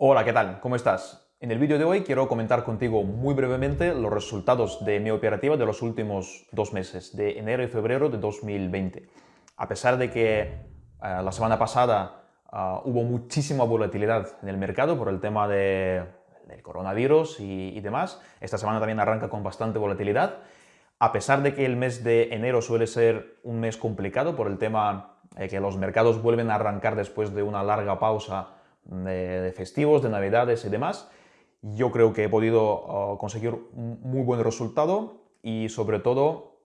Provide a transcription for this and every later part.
Hola, ¿qué tal? ¿Cómo estás? En el vídeo de hoy quiero comentar contigo muy brevemente los resultados de mi operativa de los últimos dos meses, de enero y febrero de 2020. A pesar de que eh, la semana pasada eh, hubo muchísima volatilidad en el mercado por el tema de, del coronavirus y, y demás, esta semana también arranca con bastante volatilidad. A pesar de que el mes de enero suele ser un mes complicado por el tema de que los mercados vuelven a arrancar después de una larga pausa de, festivos, de navidades y demás, yo creo que he podido uh, conseguir muy buen resultado y sobre todo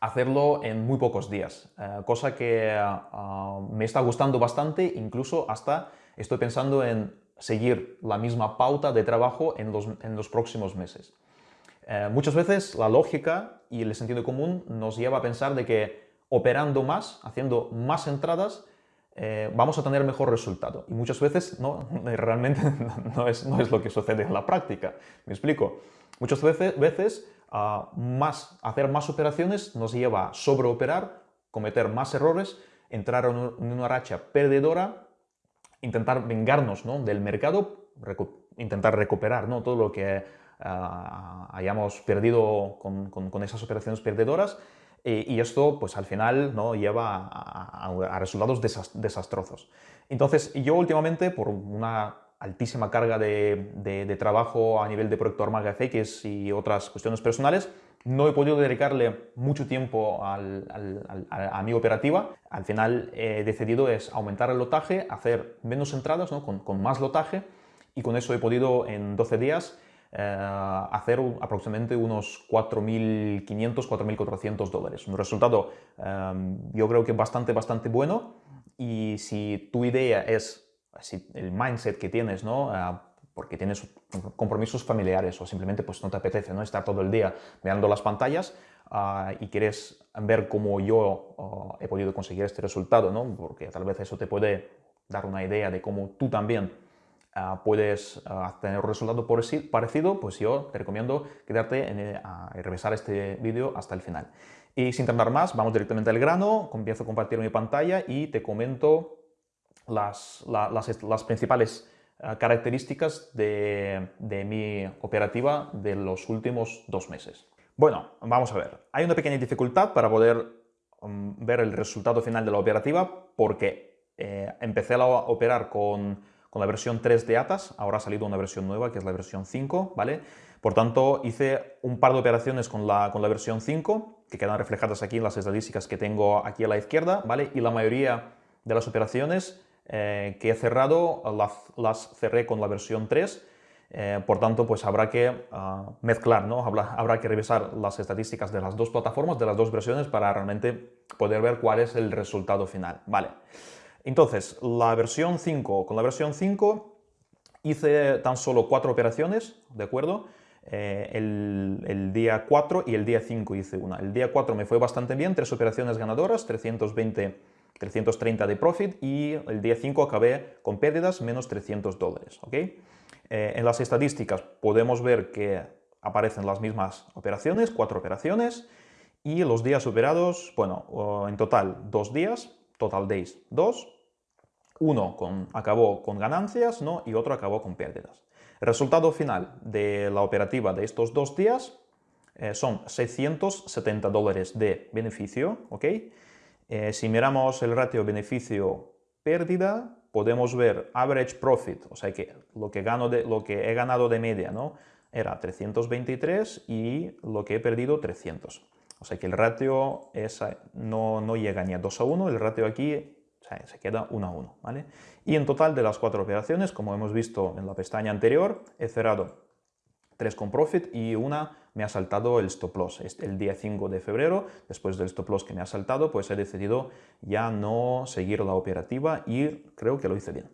hacerlo en muy pocos días, uh, cosa que uh, me está gustando bastante, incluso hasta estoy pensando en seguir la misma pauta de trabajo en los, en los próximos meses. muchas veces la lógica y el sentido común nos lleva a pensar de que operando más, haciendo más entradas, eh, vamos a tener mejor resultado. Y muchas veces no, realmente no es, no es lo que sucede en la práctica. ¿Me explico? Muchas veces, veces uh, más, hacer más operaciones nos lleva a sobreoperar, cometer más errores, entrar en una racha perdedora, intentar vengarnos ¿no? del mercado, intentar recuperar ¿no? todo lo que uh, hayamos perdido con, con esas operaciones perdedoras y esto, pues al final, ¿no? lleva a, resultados desastrosos. Entonces, yo últimamente, por una altísima carga de, trabajo a nivel de proyecto Armaga FX y otras cuestiones personales, no he podido dedicarle mucho tiempo a mi operativa. Al final he decidido es aumentar el lotaje, hacer menos entradas ¿no? con, con más lotaje y con eso he podido en 12 días eh, hacer aproximadamente unos 4.500, 4.400 dólares. Un resultado em, yo creo que bastante, bastante bueno y si tu idea es, si el mindset que tienes, ¿no? Eh, porque tienes compromisos familiares o simplemente pues no te apetece ¿no? estar todo el día mirando las pantallas uh, y quieres ver cómo yo uh, he podido conseguir este resultado, ¿no? porque tal vez eso te puede dar una idea de cómo tú también puedes ah, tener un resultado parecido, pues yo te recomiendo quedarte en, a revisar este vídeo hasta el final. Y sin tardar más, vamos directamente al grano, comienzo a compartir mi pantalla y te comento las, principales ah, características de, de, mi operativa de los últimos dos meses. Bueno, vamos a ver. Hay una pequeña dificultad para poder um, ver el resultado final de la operativa porque eh, empecé a operar con con la versión 3 de ATAS, ahora ha salido una versión nueva que es la versión 5, ¿vale? Por tanto, hice un par de operaciones con la, con la versión 5, que quedan reflejadas aquí en las estadísticas que tengo aquí a la izquierda, ¿vale? Y la mayoría de las operaciones eh, que he cerrado las, las, cerré con la versión 3, eh, por tanto, pues habrá que ah, mezclar, ¿no? Habrá, habrá, que revisar las estadísticas de las dos plataformas, de las dos versiones, para realmente poder ver cuál es el resultado final, ¿vale? Entonces, la versión 5, con la versión 5 hice tan solo cuatro operaciones, ¿de acuerdo? Eh, el, día 4 y el día 5 hice una. El día 4 me fue bastante bien, tres operaciones ganadoras, 320, 330 de profit y el día 5 acabé con pérdidas menos 300 dólares, ¿ok? Eh, en las estadísticas podemos ver que aparecen las mismas operaciones, cuatro operaciones, y los días operados, bueno, en total dos días, total days 2, uno con, acabó con ganancias ¿no? y otro acabó con pérdidas. El resultado final de la operativa de estos dos días eh, son 670 dólares de beneficio. ¿ok? Eh, si miramos el ratio beneficio-pérdida, podemos ver average profit, o sea que lo que, gano de, lo que he ganado de media ¿no? era 323 y lo que he perdido 300. O sea que el ratio no, no, llega ni a 2 a 1, el ratio aquí se queda 1 a 1. ¿vale? Y en total de las cuatro operaciones, como hemos visto en la pestaña anterior, he cerrado 3 con profit y una me ha saltado el stop loss. El día 5 de febrero, después del stop loss que me ha saltado, pues he decidido ya no seguir la operativa y creo que lo hice bien.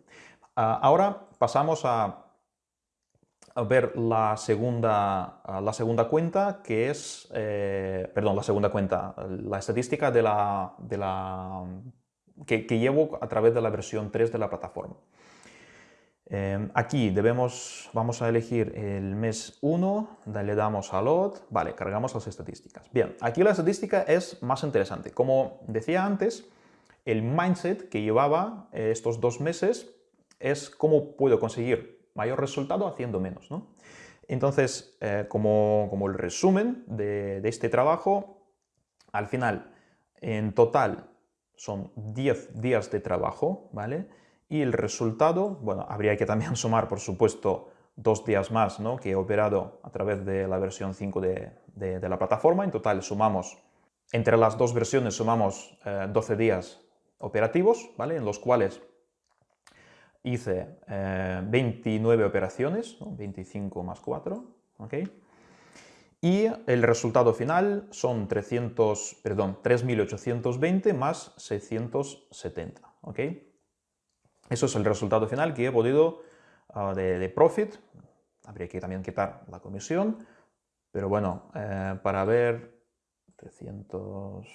Ah, ahora pasamos a ver la segunda, la segunda cuenta, que es, eh, perdón, la segunda cuenta, la estadística de la, de la, que, llevo a través de la versión 3 de la plataforma. Eh, aquí debemos, vamos a elegir el mes 1, le damos a load, vale, cargamos las estadísticas. Bien, aquí la estadística es más interesante. Como decía antes, el mindset que llevaba estos dos meses es cómo puedo conseguir mayor resultado haciendo menos. ¿no? Entonces, eh, como, el resumen de, este trabajo, al final, en total, son 10 días de trabajo, ¿vale? Y el resultado, bueno, habría que también sumar, por supuesto, dos días más ¿no? que he operado a través de la versión 5 de, la plataforma. En total sumamos, entre las dos versiones sumamos 12 eh, días operativos, ¿vale? En los cuales hice 29 eh, operaciones, 25 más 4, ¿ok? Y el resultado final son 300, perdón, 3.820 más 670, ¿ok? Eso es el resultado final que he podido ah, de, profit. Habría que también quitar la comisión, pero bueno, eh, para ver 300...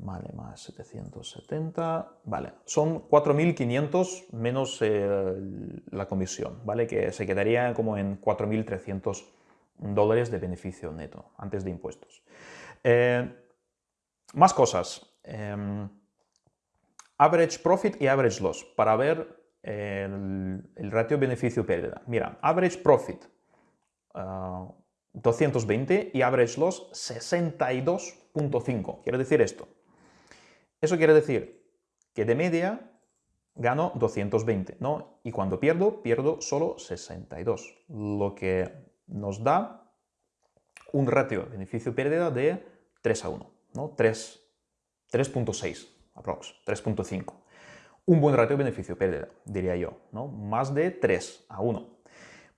Vale, más 770, vale, son 4.500 menos eh, la comisión, ¿vale? Que se quedaría como en 4.300 dólares de beneficio neto, antes de impuestos. Eh, más cosas. Em, average profit y average loss, para ver el, ratio beneficio-pérdida. Mira, average profit 220 ah, y average loss 62.5. Quiere decir esto. Eso quiere decir que de media gano 220, ¿no? Y cuando pierdo, pierdo solo 62, lo que nos da un ratio beneficio-pérdida de 3 a 1, ¿no? 3.6 aprox, 3.5. Un buen ratio beneficio-pérdida, diría yo, ¿no? Más de 3 a 1.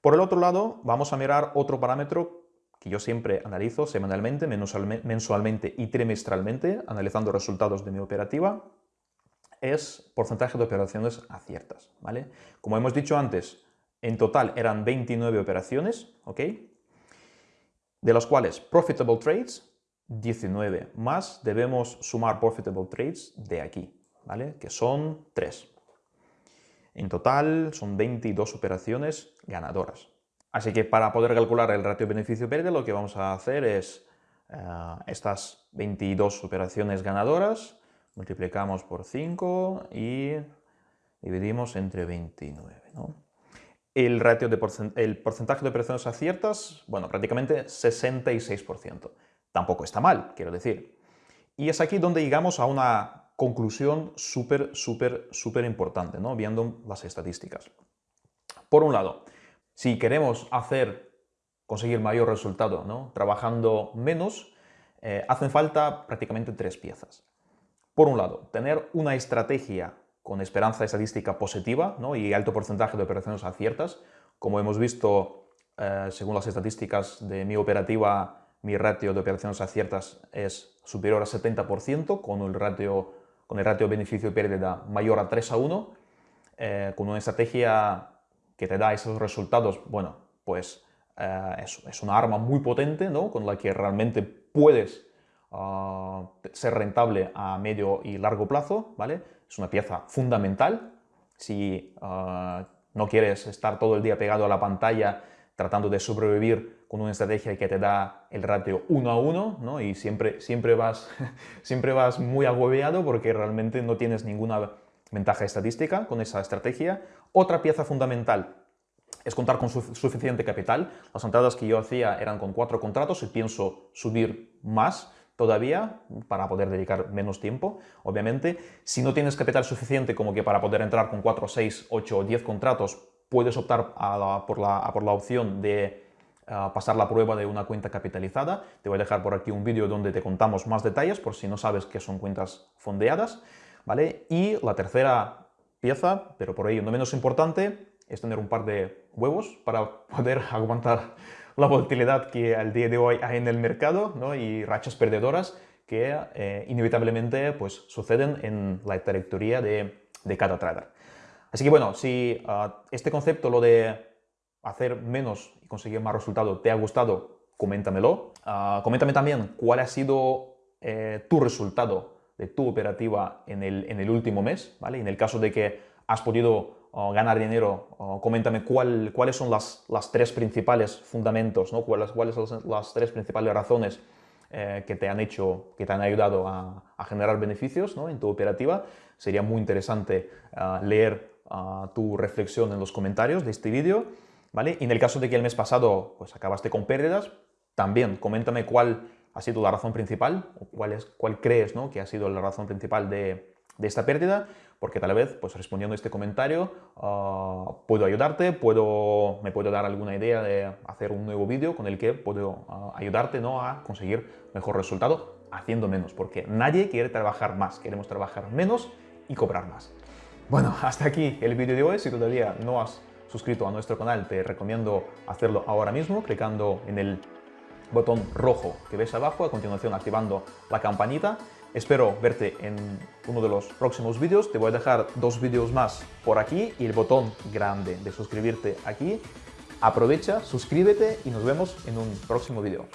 Por el otro lado, vamos a mirar otro parámetro que yo siempre analizo semanalmente, mensualmente y trimestralmente, analizando resultados de mi operativa, es porcentaje de operaciones aciertas, ¿vale? Como hemos dicho antes, en total eran 29 operaciones, ¿ok? De las cuales profitable trades, 19, más debemos sumar profitable trades de aquí, ¿vale? Que son 3. En total son 22 operaciones ganadoras. Así que para poder calcular el ratio beneficio-pérdida lo que vamos a hacer es eh, estas 22 operaciones ganadoras, multiplicamos por 5 y dividimos entre 29. El, de porcentaje de operaciones aciertas, bueno, prácticamente 66%. Tampoco está mal, quiero decir. Y es aquí donde llegamos a una conclusión súper, súper, súper importante, ¿no? viendo las estadísticas. Por un lado, si queremos hacer, conseguir mayor resultado, ¿no? trabajando menos, eh, hacen falta prácticamente tres piezas. Por un lado, tener una estrategia con esperanza estadística positiva ¿no? y alto porcentaje de operaciones aciertas. Como hemos visto, eh, según las estadísticas de mi operativa, mi ratio de operaciones aciertas es superior a 70%, con el ratio, con el ratio beneficio-pérdida mayor a 3 a 1, eh, con una estrategia que te da esos resultados, bueno, pues eh, es, una arma muy potente, ¿no? Con la que realmente puedes ah, ser rentable a medio y largo plazo, ¿vale? Es una pieza fundamental. Si ah, no quieres estar todo el día pegado a la pantalla tratando de sobrevivir con una estrategia que te da el ratio 1 a 1, ¿no? Y siempre, siempre, vas, siempre vas muy agobiado porque realmente no tienes ninguna ventaja estadística con esa estrategia. Otra pieza fundamental es contar con suficiente capital. Las entradas que yo hacía eran con cuatro contratos y pienso subir más todavía para poder dedicar menos tiempo, obviamente. Si no tienes capital suficiente como que para poder entrar con 4, 6, 8 o 10 contratos, puedes optar por, la, por, la, opción de ah, pasar la prueba de una cuenta capitalizada. Te voy a dejar por aquí un vídeo donde te contamos más detalles por si no sabes qué son cuentas fondeadas. Y la tercera pieza, pero por ello no menos importante, es tener un par de huevos para poder aguantar la volatilidad que al día de hoy hay en el mercado ¿no? y rachas perdedoras que eh, inevitablemente pues, suceden en la trayectoria de, cada trader. Así que bueno, si ah, este concepto, lo de hacer menos y conseguir más resultado, te ha gustado, coméntamelo. Uh, coméntame también cuál ha sido eh, tu resultado de tu operativa en el, en el último mes, ¿vale? En el caso de que has podido ganar dinero, coméntame cuál, cuáles son las, las, tres principales fundamentos, ¿no? cuáles, cuáles son las tres principales razones eh, que te han hecho, que te han ayudado a, generar beneficios ¿no? en tu operativa. Sería muy interesante uh, leer tu reflexión en los comentarios de este vídeo, ¿vale? Y en el caso de que el mes pasado pues, acabaste con pérdidas, también coméntame cuál ha sido la razón principal, o cuál, es, cuál crees ¿no? que ha sido la razón principal de, de esta pérdida, porque tal vez, pues respondiendo a este comentario, ah, puedo ayudarte, puedo, me puedo dar alguna idea de hacer un nuevo vídeo con el que puedo ah, ayudarte ¿no? a conseguir mejor resultado haciendo menos, porque nadie quiere trabajar más, queremos trabajar menos y cobrar más. Bueno, hasta aquí el vídeo de hoy. Si todavía no has suscrito a nuestro canal, te recomiendo hacerlo ahora mismo, clicando en el botón rojo que ves abajo, a continuación activando la campanita. Espero verte en uno de los próximos vídeos. Te voy a dejar dos vídeos más por aquí y el botón grande de suscribirte aquí. Aprovecha, suscríbete y nos vemos en un próximo vídeo.